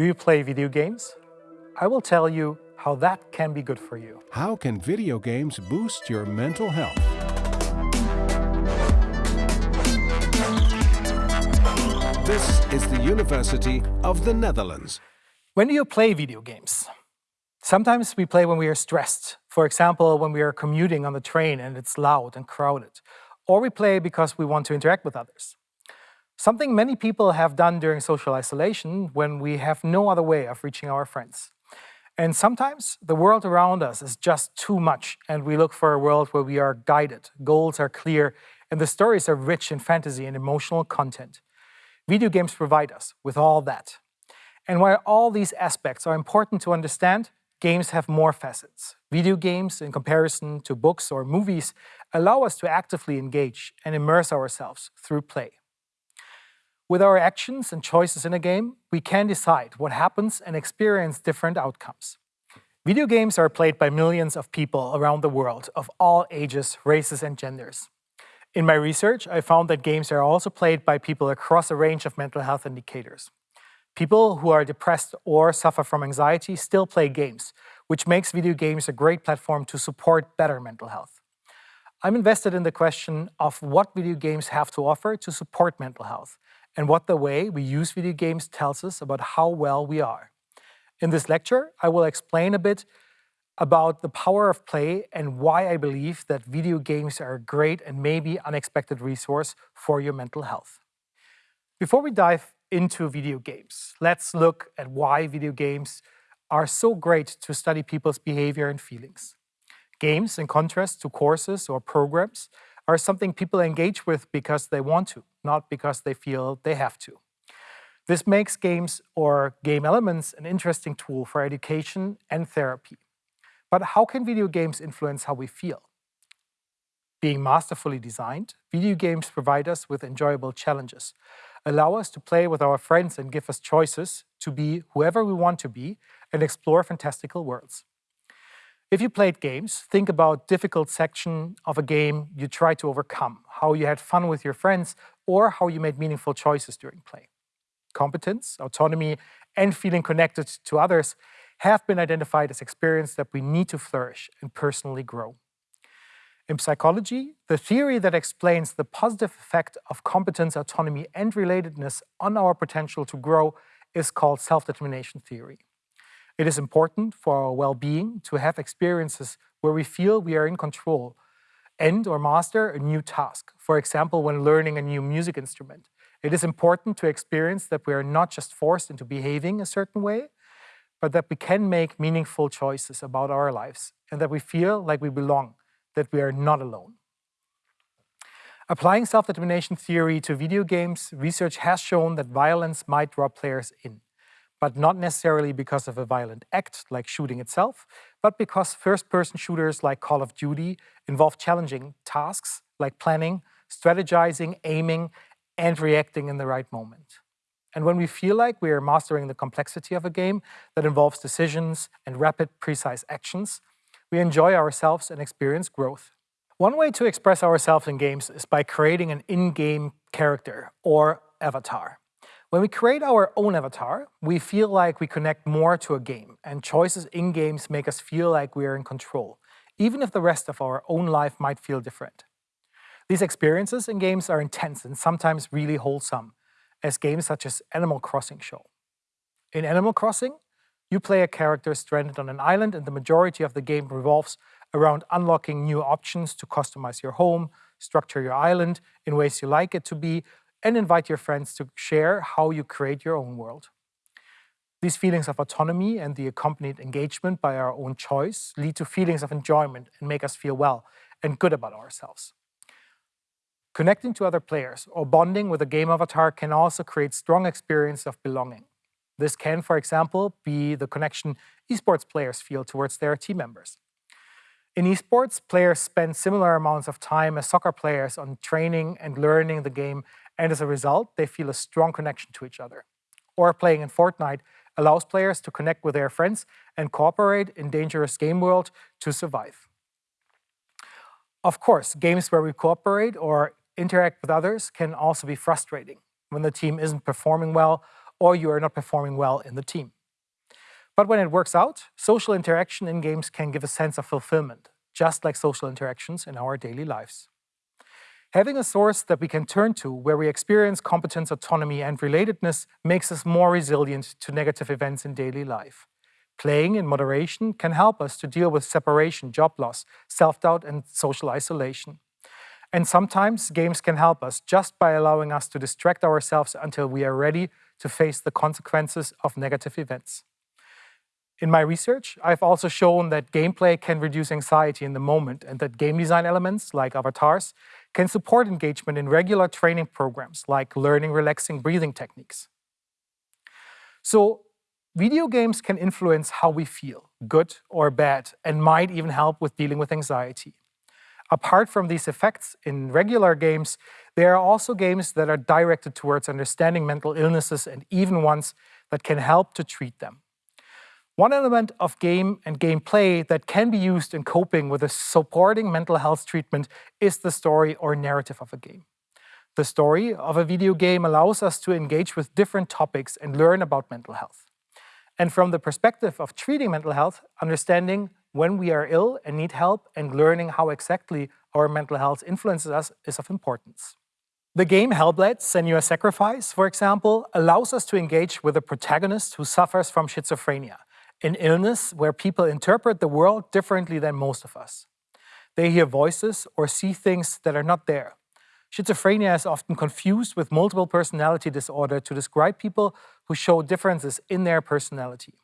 Do you play video games? I will tell you how that can be good for you. How can video games boost your mental health? This is the University of the Netherlands. When do you play video games? Sometimes we play when we are stressed. For example, when we are commuting on the train and it's loud and crowded. Or we play because we want to interact with others. Something many people have done during social isolation when we have no other way of reaching our friends. And sometimes the world around us is just too much and we look for a world where we are guided, goals are clear, and the stories are rich in fantasy and emotional content. Video games provide us with all that. And while all these aspects are important to understand, games have more facets. Video games, in comparison to books or movies, allow us to actively engage and immerse ourselves through play. With our actions and choices in a game, we can decide what happens and experience different outcomes. Video games are played by millions of people around the world of all ages, races and genders. In my research, I found that games are also played by people across a range of mental health indicators. People who are depressed or suffer from anxiety still play games, which makes video games a great platform to support better mental health. I'm invested in the question of what video games have to offer to support mental health and what the way we use video games tells us about how well we are. In this lecture, I will explain a bit about the power of play and why I believe that video games are a great and maybe unexpected resource for your mental health. Before we dive into video games, let's look at why video games are so great to study people's behavior and feelings. Games, in contrast to courses or programs, are something people engage with because they want to, not because they feel they have to. This makes games or game elements an interesting tool for education and therapy. But how can video games influence how we feel? Being masterfully designed, video games provide us with enjoyable challenges, allow us to play with our friends and give us choices to be whoever we want to be and explore fantastical worlds. If you played games, think about difficult section of a game you tried to overcome, how you had fun with your friends, or how you made meaningful choices during play. Competence, autonomy, and feeling connected to others have been identified as experiences that we need to flourish and personally grow. In psychology, the theory that explains the positive effect of competence, autonomy, and relatedness on our potential to grow is called self-determination theory. It is important for our well-being to have experiences where we feel we are in control and or master a new task. For example, when learning a new music instrument. It is important to experience that we are not just forced into behaving a certain way, but that we can make meaningful choices about our lives and that we feel like we belong, that we are not alone. Applying self-determination theory to video games, research has shown that violence might draw players in but not necessarily because of a violent act like shooting itself, but because first-person shooters like Call of Duty involve challenging tasks like planning, strategizing, aiming, and reacting in the right moment. And when we feel like we are mastering the complexity of a game that involves decisions and rapid, precise actions, we enjoy ourselves and experience growth. One way to express ourselves in games is by creating an in-game character or avatar. When we create our own avatar, we feel like we connect more to a game, and choices in games make us feel like we are in control, even if the rest of our own life might feel different. These experiences in games are intense and sometimes really wholesome, as games such as Animal Crossing show. In Animal Crossing, you play a character stranded on an island and the majority of the game revolves around unlocking new options to customize your home, structure your island in ways you like it to be, and invite your friends to share how you create your own world. These feelings of autonomy and the accompanied engagement by our own choice lead to feelings of enjoyment and make us feel well and good about ourselves. Connecting to other players or bonding with a game avatar can also create strong experience of belonging. This can, for example, be the connection esports players feel towards their team members. In esports, players spend similar amounts of time as soccer players on training and learning the game and as a result, they feel a strong connection to each other. Or playing in Fortnite allows players to connect with their friends and cooperate in dangerous game world to survive. Of course, games where we cooperate or interact with others can also be frustrating when the team isn't performing well or you are not performing well in the team. But when it works out, social interaction in games can give a sense of fulfillment, just like social interactions in our daily lives. Having a source that we can turn to where we experience competence, autonomy, and relatedness makes us more resilient to negative events in daily life. Playing in moderation can help us to deal with separation, job loss, self-doubt, and social isolation. And sometimes games can help us just by allowing us to distract ourselves until we are ready to face the consequences of negative events. In my research, I've also shown that gameplay can reduce anxiety in the moment and that game design elements, like avatars, can support engagement in regular training programs, like learning relaxing breathing techniques. So video games can influence how we feel, good or bad, and might even help with dealing with anxiety. Apart from these effects in regular games, there are also games that are directed towards understanding mental illnesses and even ones that can help to treat them. One element of game and gameplay that can be used in coping with a supporting mental health treatment is the story or narrative of a game. The story of a video game allows us to engage with different topics and learn about mental health. And from the perspective of treating mental health, understanding when we are ill and need help and learning how exactly our mental health influences us is of importance. The game Hellblade Senua's Sacrifice, for example, allows us to engage with a protagonist who suffers from schizophrenia an illness where people interpret the world differently than most of us. They hear voices or see things that are not there. Schizophrenia is often confused with multiple personality disorder to describe people who show differences in their personality.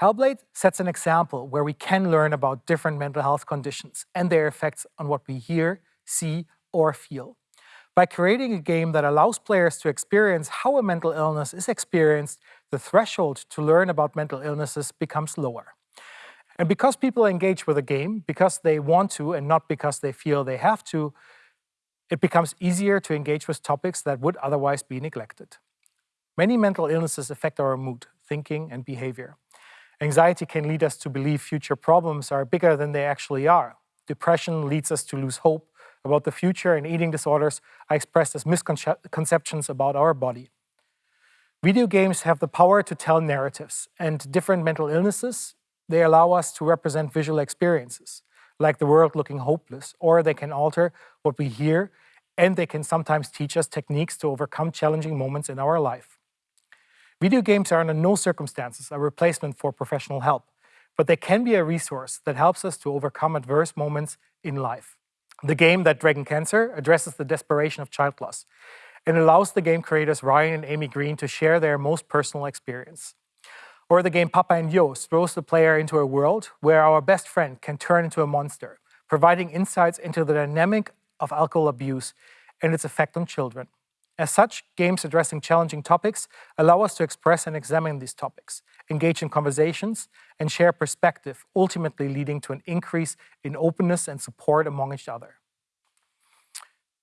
Hellblade sets an example where we can learn about different mental health conditions and their effects on what we hear, see, or feel. By creating a game that allows players to experience how a mental illness is experienced, the threshold to learn about mental illnesses becomes lower. And because people engage with a game because they want to and not because they feel they have to, it becomes easier to engage with topics that would otherwise be neglected. Many mental illnesses affect our mood, thinking, and behavior. Anxiety can lead us to believe future problems are bigger than they actually are. Depression leads us to lose hope about the future, and eating disorders are expressed as misconceptions about our body. Video games have the power to tell narratives, and different mental illnesses, they allow us to represent visual experiences, like the world looking hopeless, or they can alter what we hear, and they can sometimes teach us techniques to overcome challenging moments in our life. Video games are under no circumstances a replacement for professional help, but they can be a resource that helps us to overcome adverse moments in life. The game That Dragon Cancer addresses the desperation of child loss and allows the game creators Ryan and Amy Green to share their most personal experience. Or the game Papo and Yo throws the player into a world where our best friend can turn into a monster, providing insights into the dynamic of alcohol abuse and its effect on children. As such, games addressing challenging topics allow us to express and examine these topics, engage in conversations, and share perspective, ultimately leading to an increase in openness and support among each other.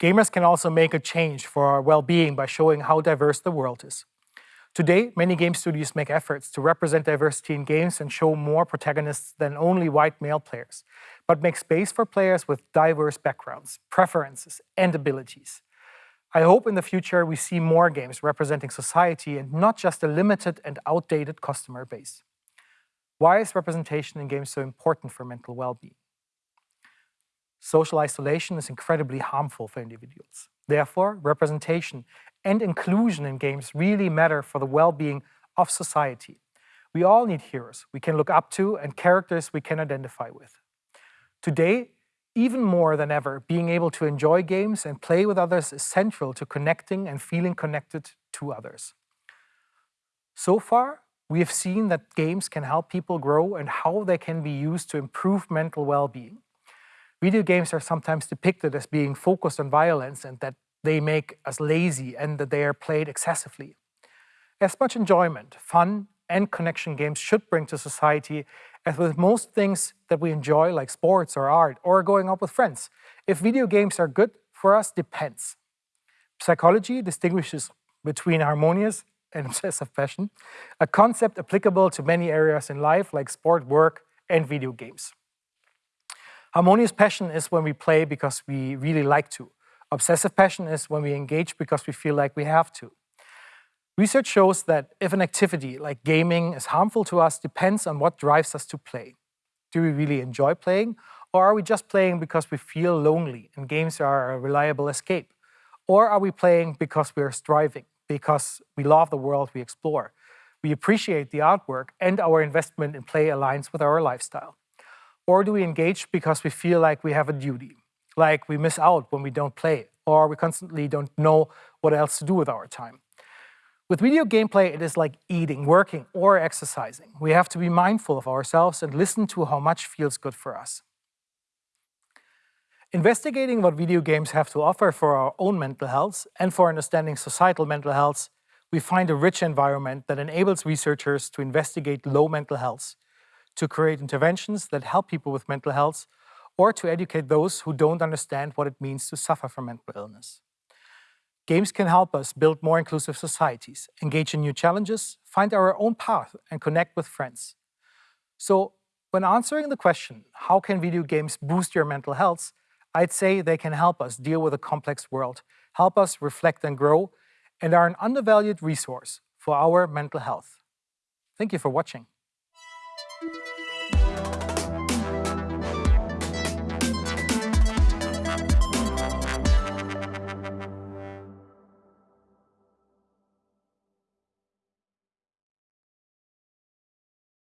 Gamers can also make a change for our well-being by showing how diverse the world is. Today, many game studios make efforts to represent diversity in games and show more protagonists than only white male players, but make space for players with diverse backgrounds, preferences, and abilities. I hope in the future we see more games representing society and not just a limited and outdated customer base. Why is representation in games so important for mental well-being? Social isolation is incredibly harmful for individuals. Therefore, representation and inclusion in games really matter for the well-being of society. We all need heroes we can look up to and characters we can identify with. Today, even more than ever, being able to enjoy games and play with others is central to connecting and feeling connected to others. So far, we have seen that games can help people grow and how they can be used to improve mental well-being. Video games are sometimes depicted as being focused on violence and that they make us lazy and that they are played excessively. As much enjoyment, fun, and connection games should bring to society as with most things that we enjoy, like sports or art, or going out with friends, if video games are good for us depends. Psychology distinguishes between harmonious and obsessive passion, a concept applicable to many areas in life like sport, work, and video games. Harmonious passion is when we play because we really like to. Obsessive passion is when we engage because we feel like we have to. Research shows that if an activity like gaming is harmful to us depends on what drives us to play. Do we really enjoy playing, or are we just playing because we feel lonely and games are a reliable escape? Or are we playing because we are striving, because we love the world we explore? We appreciate the artwork and our investment in play aligns with our lifestyle. Or do we engage because we feel like we have a duty, like we miss out when we don't play, or we constantly don't know what else to do with our time? With video gameplay, it is like eating, working, or exercising. We have to be mindful of ourselves and listen to how much feels good for us. Investigating what video games have to offer for our own mental health and for understanding societal mental health, we find a rich environment that enables researchers to investigate low mental health, to create interventions that help people with mental health, or to educate those who don't understand what it means to suffer from mental illness. Games can help us build more inclusive societies, engage in new challenges, find our own path, and connect with friends. So, when answering the question, how can video games boost your mental health, I'd say they can help us deal with a complex world, help us reflect and grow, and are an undervalued resource for our mental health. Thank you for watching.